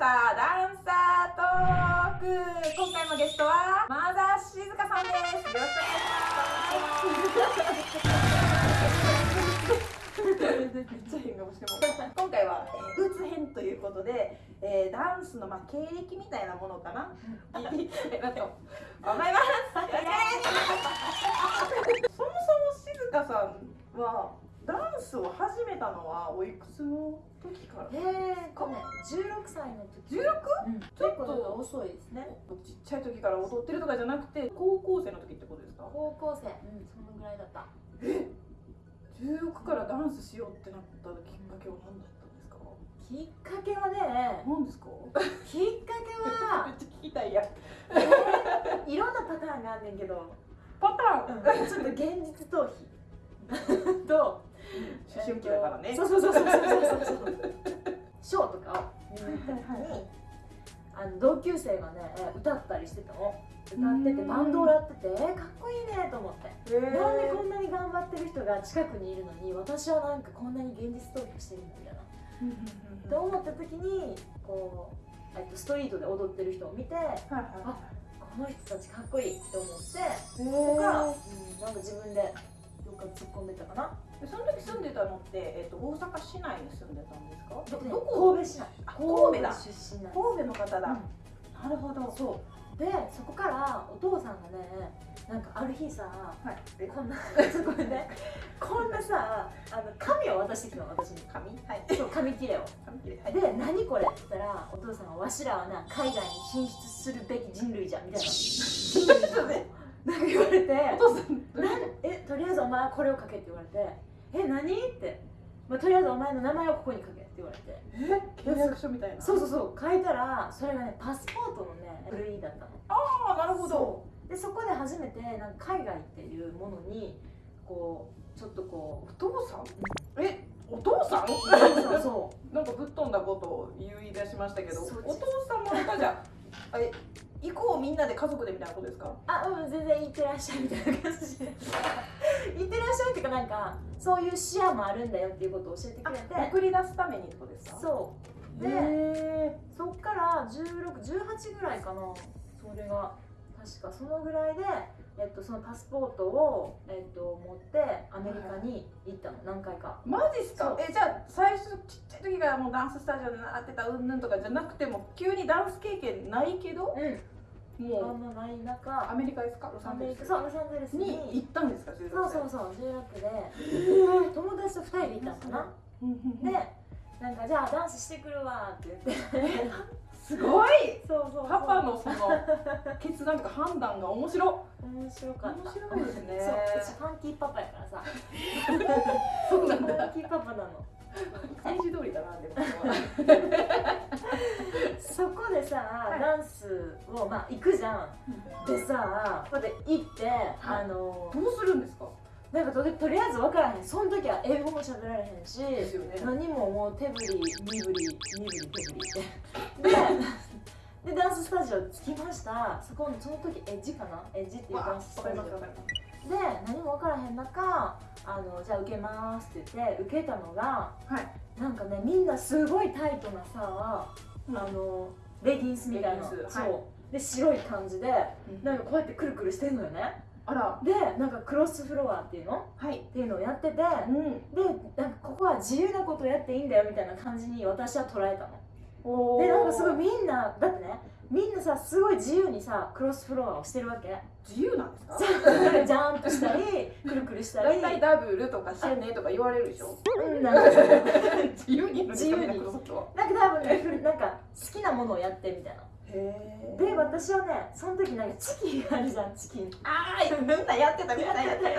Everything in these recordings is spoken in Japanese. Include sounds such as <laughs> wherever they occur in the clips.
したダンサートーク今回のゲストはマザー静香さんです。よろしくお願いします。めっちゃ変顔してます今回は、えー、ブーツ編ということで、えー、ダンスの、まあ、経歴みたいなものかな？聞いていきたいなと思います。そもそも静香さんはダンスを始めたのはおいくつの時から？えーとね16歳の時。16? うん、結構遅いですね。ちっちゃい時から踊ってるとかじゃなくて高校生の時ってことですか？高校生。うんそのぐらいだった。え？16からダンスしようってなったきっかけは何だったんですか？きっかけはね何ですか？きっかけは <laughs> めっちゃ聞きたいやえーいろんなパターンがあんねんけど、パターン、うん、ちょっと現実逃避。と思春期だからね、そうそうそうそうそうそうショーとかを見に行った時にあの同級生がねえ歌ったりしてたの。歌っててバンドをやっててえーかっこいいねと思って。えー。なんでこんなに頑張ってる人が近くにいるのに私はなんかこんなに現実逃避してるんだみたいな。うんうんうんうん。って思った時にこう、えっと、ストリートで踊ってる人を見てはいはいあこの人たちかっこいいって思ってえそこから、ーうん、なんか自分でどっか突っ込んでたかな。でその時住んでたのって、えっと大阪市内に住んでたんですか？どでどこ？神戸市内。あ神戸だ。神戸の方だ、うん。なるほど。そう。でそこからお父さんがねなんかある日さはい。えこんなちょっとごめんねこんなさあの紙を渡してきたの私に。紙はい。そう紙切れを。紙切れ。はい。で何これって言ったらお父さんがわしらはな海外に進出するべき人類じゃみたいな。<laughs> ちょっとねなんか言われてお父さん。なんえとりあえずお前はこれを書けって言われてえ何？って、まあ、とりあえずお前の名前をここに書けって言われて。え？契約書みたいな？そうそうそう。書いたらそれがねパスポートのね書類だったの。ああなるほど。でそこで初めてなんか海外っていうものにこうちょっとこお父さん？えお父さん？うそうそう。<laughs> なんかぶっ飛んだことを言い出しましたけどお父さんもなんかじゃあえみんなで家族でみたいなことですか？あうん全然行ってらっしゃいみたいな感じで。<laughs> 行ってらっしゃいっていうかなんかそういう視野もあるんだよっていうことを教えてくれて。送り出すためにってことですか？そう。でへそっから1618ぐらいかな。それが確か。そのぐらいで、えっと、そのパスポートを、えっと、持ってアメリカに行ったの。何回か。ーマジっすか？えじゃあ最初ちっちゃい時からもうダンススタジオで習ってたうんぬんとかじゃなくても急にダンス経験ないけど？うん。あもんまないう中。アメリカですか？ロサアンゼルス。そうロサンゼルスに。に行ったんですか16そう歳そうそう16で。友達と2人で行ったのかな。でなんかじゃあダンスしてくるわって言って。<laughs> すごい！そうそうそう。パパのその決断とか判断が面白面白かった。面白いですね。そう私ファンキーパパやからさ。<laughs> <laughs> そうなんファだンキーパパなの漢字通りだなでも。そこでさ、い。ダンスをまあ行くじゃん。でさここで行って、あのどうするんですか？なんかととりあえず分からへん。その時は英語も喋られへんしね。何ももう手振り身振り身振り手振りって。<laughs> ででダンススタジオ着きました。そこのその時エッジかな？エッジっていうダンススタジオで何も分からへん中あのじゃあ受けますって言って受けたのがはい。なんかねみんなすごいタイトなさ、あのレギンスみたいな。レギンス。そう、はいで白い感じでうん。なんかこうやってくるくるしてんのよね。あら。でなんかクロスフロアっていうの？はい。っていうのをやっててでうん。なんかここは自由なことをやっていいんだよみたいな感じに私は捉えたの。おでなんかすごいみんなだってねみんなさすごい自由にさクロスフロアをしてるわけ。自由なんですか？<laughs> ジャンプしたりくるくるしたり。大体ダブルとかシェネとか言われるでしょ？うん。なんか自由に。自由になんか多分なんか好きなものをやってみたいな。へで私はねその時なんかチキンがあるじゃんチキン。ああみんなやってたみんなやって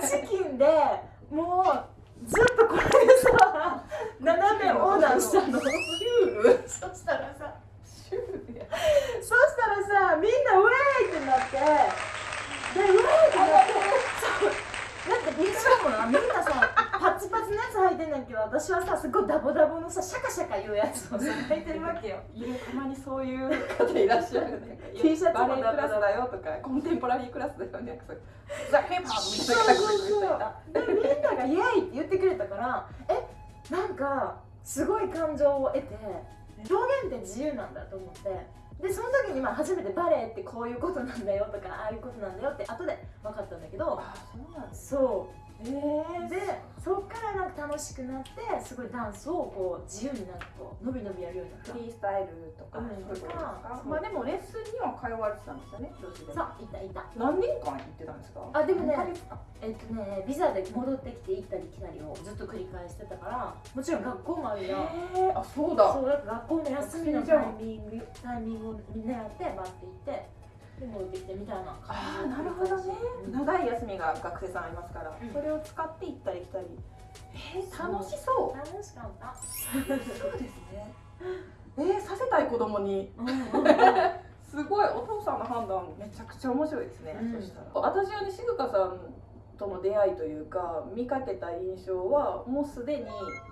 た。チキンでもうずっとこれでさ <laughs> 斜め横断したの。シュール <laughs> そしたらさそしたらさみんなウェーイってなってでウェーイってなって。そうなんかみんなもなみんなさパツパツのやつ履いてんねんけど私はさすごいダボダボのさシャカシャカいうやつをさ履いてるわけよ。たまにそういう方いらっしゃるね T シャツもバレエクラスだよとかコンテンポラリークラスだよね。そう。ザ・ヘップホップみたいなみんながイエーイって言ってくれたからえなんかすごい感情を得て表現って自由なんだと思って。でその時にまあ初めてバレエってこういうことなんだよとかああいうことなんだよって後で分かったんだけどあそうなんそうえー、でそっからなんか楽しくなってすごいダンスをこう自由になんかこう伸び伸びやるようになった。フリースタイルとか、うん。そういうことですか？そうまあでもレッスンには通われてたんですよね女子でさあいたいた。何年間行ってたんですか？あでもねえっとねビザで戻ってきて行ったり来たりをずっと繰り返してたからもちろん学校もあるやあそうだ。そうだ学校の休みのタイミングタイミングを狙ってバッて行ってで戻ってきてみたいなあ感じーなるほどね。うん長い休みが学生さんありますから、うん。それを使って行ったり来たり。えー、楽しそう。楽しかった。そうですね。えー、させたい子供に。<laughs> すごいお父さんの判断めちゃくちゃ面白いですね、うん。そしたら。私はね静香さんとの出会いというか見かけた印象はもうすでに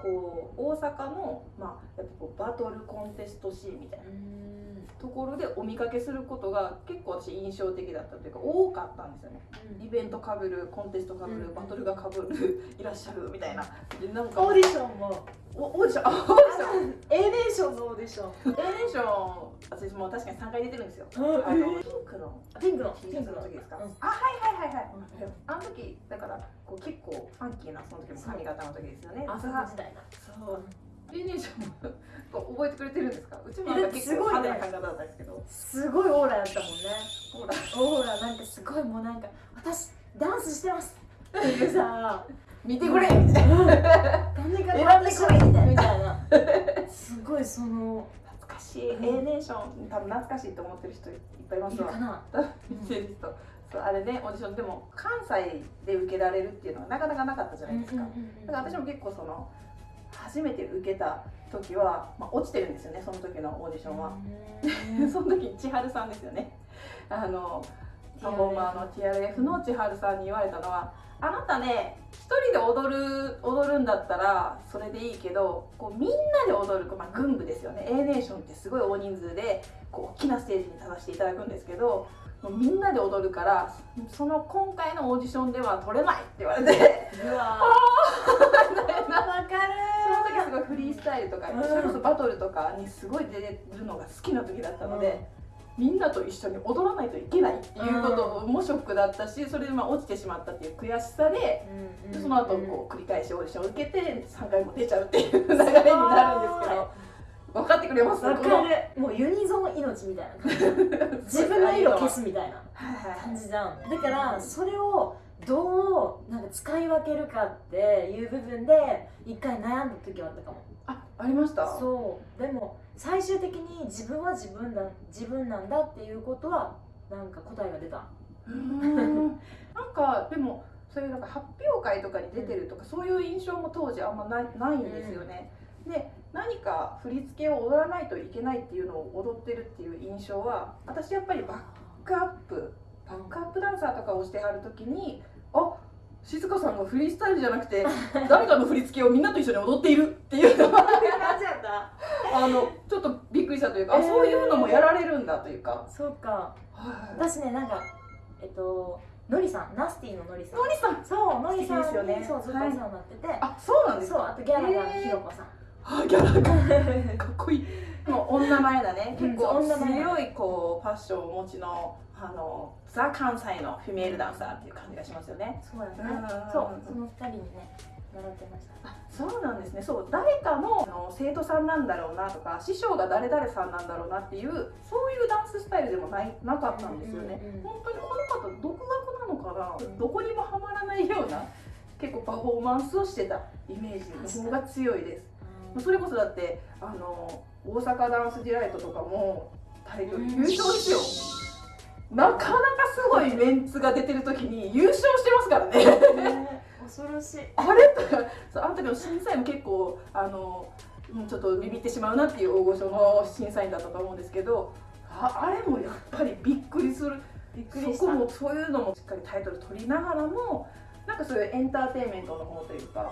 こう大阪の、まあ、やっぱこうバトルコンテストシーンみたいなところでお見かけすることが結構私印象的だったというか多かったんですよね。イベントかぶるコンテストかぶる、うん。バトルがかぶるいらっしゃるみたいな。でなんかオーディションも。おオーディション？あオーディション。A ネーションのオーディション。A ネーション私も確かに3回出てるんですよ。うんあのピンクのピンクの。シャツの時ですか、うん。あはいはいはいはい、あの時だからこう結構ファンキーなその時も髪型の時ですよね。朝の時代だそうリネーションも覚えてくれてるんですか？うちも結構すごいね。派手な髪型だったんですけど。すごいオーラやったもんね。ほらオーラ。なんかすごいもうなんか私ダンスしてますっていうさ <laughs> 見てくれ。みたいな誰が選んでこいみたいな。すごいその懐かしい、うん A ネーション多分懐かしいと思ってる人いっぱいいますわ。かな？見てる人そうあれねオーディションでも関西で受けられるっていうのはなかなかなかったじゃないですか、だから私も結構その初めて受けた時は、まあ、落ちてるんですよねその時のオーディションは、<laughs> その時千春さんですよね。あのパフォーマーの TRF の千春さんに言われたのは「あなたね一人で踊る踊るんだったらそれでいいけどこうみんなで踊る、まあ、軍部ですよね。A ネーションってすごい大人数でこう大きなステージに立たせていただくんですけどもうみんなで踊るからその今回のオーディションでは取れない」って言われて。うわその <laughs> わかる時すごいフリースタイルとか、うん。それこそバトルとかにすごい出るのが好きな時だったので、みんなと一緒に踊らないといけないっていうこともショックだったしそれでまあ落ちてしまったっていう悔しさででその後こう繰り返しオーディションを受けて3回も出ちゃうっていう流れになるんですけど分かってくれます？わこのかるもうユニゾン命みたいな感じ。<laughs> 自分の色消すみたいな感じじゃん。だからそれをどうなんか使い分けるかっていう部分で一回悩んだ時はあったかも。あありました？そう。でも最終的に自分は自分だ自分なんだっていうことはなんか答えが出た。<laughs> なんかでもそういうなんか発表会とかに出てるとか、そういう印象も当時あんまないないんですよね。で何か振り付けを踊らないといけないっていうのを踊ってるっていう印象は私やっぱりバックアップバックアップダンサーとかをしてはる時にあ静香さんがフリースタイルじゃなくて <laughs> 誰かの振り付けをみんなと一緒に踊っているっていう。<laughs> のはあのちょっとびっくりしたというか、あえー。そういうのもやられるんだというか。そうか。はい私ねなんかえっとのりさんナスティののりさん。のりさん？そうのりさんですよね。そうずっとお世話になってて、あそうなんですか？そうあとギャラがひろこさん、あギャラがかっこいい。でも女前だね。うん結構強いこうファッションをお持ちのあのザ関西のフィメールダンサーっていう感じがしますよね。そうやね。うん。そう。その二人にね習ってました。あそうなんですね。そう。誰かのあの生徒さんなんだろうなとか師匠が誰々さんなんだろうなっていうそういうダンススタイルでもないなかったんですよね。本当にこの方独学なのかな。どこにもハマらないような結構パフォーマンスをしてたイメージ。の方が強いです。それこそだってあの大阪ダンスディライトとかもタイトル優勝ですよ、なかなかすごいメンツが出てる時に優勝してますからね。ね恐ろしい。あれとかそうあの時の審査員も結構あのちょっとビビってしまうなっていう大御所の審査員だったと思うんですけどああれもやっぱりびっくりする。びっくりそこもそういうのもしっかりタイトル取りながらもなんかそういうエンターテインメントの方というか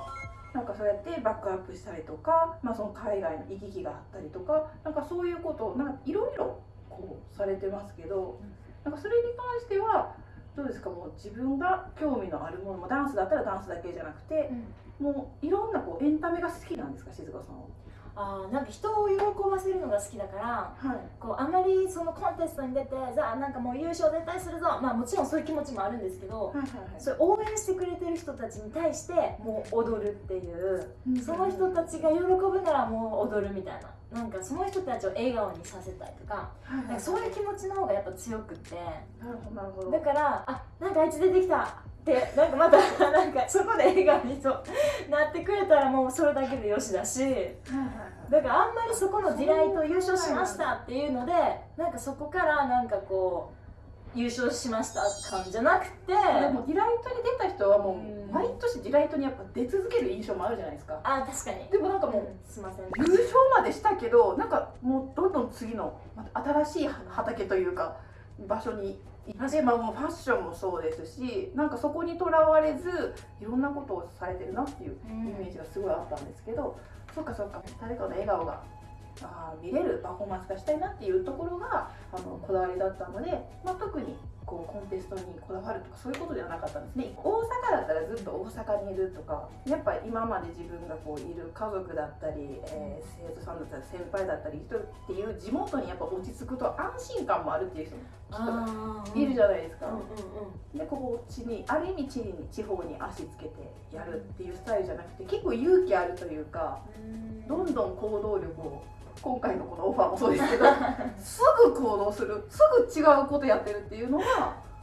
なんかそうやってバックアップしたりとか、まあ、その海外の行き来があったりとかなんかそういうことをなんかいろいろこうされてますけどなんかそれに関してはどうですか？もう自分が興味のあるものもダンスだったらダンスだけじゃなくてもういろんなこうエンタメが好きなんですか？静香さんは。あーなんか人を喜ばせるのが好きだからはい。こうあまりそのコンテストに出てさあなんかもう優勝絶対するぞ。まあもちろんそういう気持ちもあるんですけどはいはいそれ応援してくれてる人たちに対してもう踊るっていうその人たちが喜ぶならもう踊るみたいななんかその人たちを笑顔にさせたいとかはいなんかそういう気持ちの方がやっぱ強くってだからあなんかあいつ出てきたってなんかまた <laughs> なんかそこで笑顔にそうなってくれたらもうそれだけでよしだし。だからあんまりそこの Delight 優勝しましたっていうのでなんかそこからなんかこう優勝しました感じゃなくて。でも Delight に出た人はもうん。う毎年ディライトにやっぱ出続ける印象もあるじゃないですか。あ確かに。でもなんかもううんすいません。優勝までしたけどなんかもうどんどん次の新しい畑というか場所に行って、まあ、もうファッションもそうですしなんかそこにとらわれずいろんなことをされてるなっていうイメージがすごいあったんですけど、そっかそっか。誰かの笑顔があ見れるパフォーマンスがしたいなっていうところがあのこだわりだったので、まあ、特にこうコンテストにこだわるとかそういうことではなかったんですね。大阪だったらずっと大阪にいるとかやっぱ今まで自分がこういる家族だったり、えー生徒さんだったり先輩だったり人っていう地元にやっぱ落ち着くと安心感もあるっていう人もあいるじゃないですか。うんうんでこっちにある意味地に地方に足つけてやるっていうスタイルじゃなくて結構勇気あるというかうん。どんどん行動力を今回のこのオファーもそうですけどす <laughs> ぐ行動するすぐ違うことやってるっていうのが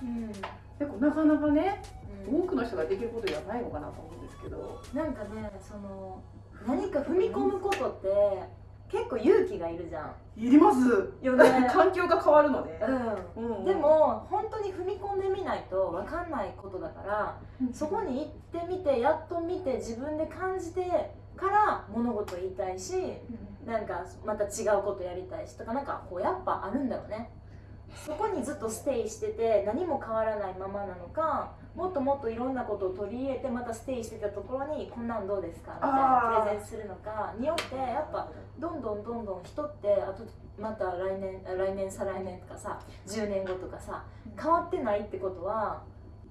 うん。結構なかなかねうん。多くの人ができることではないのかなと思うんですけど。なんかねその何か踏み込むことって結構勇気がいるじゃん。いります。よね。<laughs> 環境が変わるので、ううんん。でも本当に踏み込んでみないと分かんないことだからそこに行ってみてやっと見て自分で感じてから物事言いたいしなんかまた違うことやりたいしとかなんかこうやっぱあるんだろうね。そこにずっとステイしてて何も変わらないままなのかもっともっといろんなことを取り入れてまたステイしてたところにこんなんどうですか？みたいなプレゼンするのかによってやっぱどんどんどんどん人ってあとまた来年あ来年再来年とかさ10年後とかさ変わってないってことは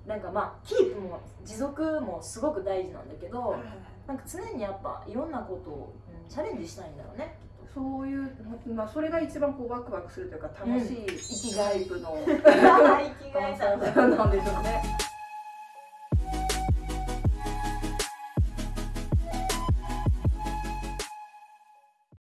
なんかまあキープも持続もすごく大事なんだけどなんか常にやっぱいろんなことを、うん、チャレンジしたいんだろうね。そういう、まあ、それが一番こうワクワクするというか楽しい生きがい部の、<laughs> 生きがいだ。<laughs> なんでしょうね。